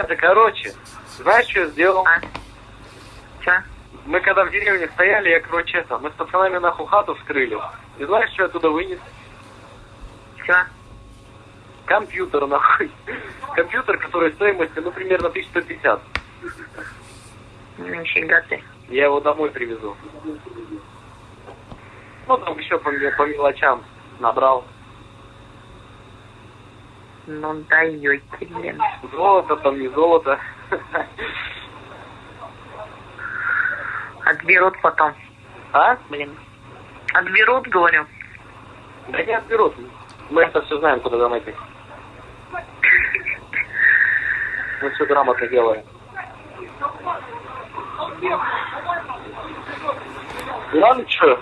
Это, короче, знаешь, что я сделал? А? Че? Мы когда в деревне стояли, я, короче, это, мы с пацанами нахуй хату вскрыли. И знаешь, что я оттуда вынес? Че? Компьютер, нахуй. Компьютер, который стоимостью, ну, примерно 1150. Нифига ты. Я его домой привезу. Ну, там еще по, по мелочам набрал. Ну даете, блин. Золото там, не золото. Отберут потом. А? Блин. Отберут, говорю. Да не отберут. Мы это все знаем, куда донатить. Мы все грамотно делаем. Ладно, что?